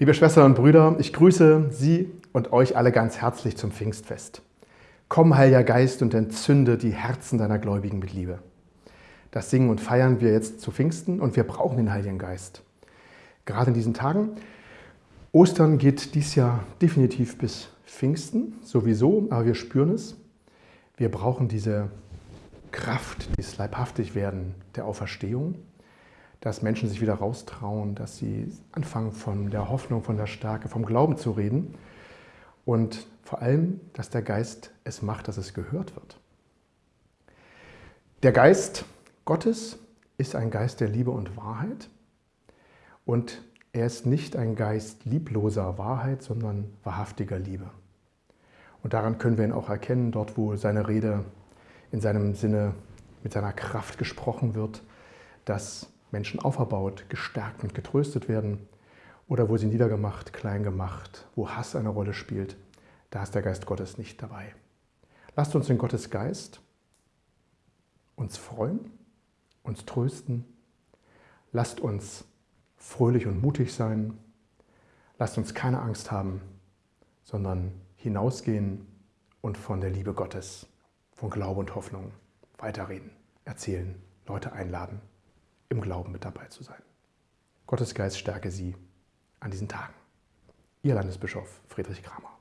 Liebe Schwestern und Brüder, ich grüße Sie und euch alle ganz herzlich zum Pfingstfest. Komm, Heiliger Geist, und entzünde die Herzen deiner Gläubigen mit Liebe. Das singen und feiern wir jetzt zu Pfingsten und wir brauchen den Heiligen Geist. Gerade in diesen Tagen. Ostern geht dies Jahr definitiv bis Pfingsten, sowieso, aber wir spüren es. Wir brauchen diese Kraft, dieses Leibhaftigwerden der Auferstehung dass Menschen sich wieder raustrauen, dass sie anfangen von der Hoffnung, von der Stärke, vom Glauben zu reden und vor allem, dass der Geist es macht, dass es gehört wird. Der Geist Gottes ist ein Geist der Liebe und Wahrheit und er ist nicht ein Geist liebloser Wahrheit, sondern wahrhaftiger Liebe. Und daran können wir ihn auch erkennen, dort wo seine Rede in seinem Sinne mit seiner Kraft gesprochen wird, dass Menschen auferbaut, gestärkt und getröstet werden. Oder wo sie niedergemacht, klein gemacht, wo Hass eine Rolle spielt, da ist der Geist Gottes nicht dabei. Lasst uns in Gottes Geist uns freuen, uns trösten, lasst uns fröhlich und mutig sein, lasst uns keine Angst haben, sondern hinausgehen und von der Liebe Gottes, von Glaube und Hoffnung weiterreden, erzählen, Leute einladen im Glauben mit dabei zu sein. Gottes Geist stärke Sie an diesen Tagen. Ihr Landesbischof Friedrich Kramer.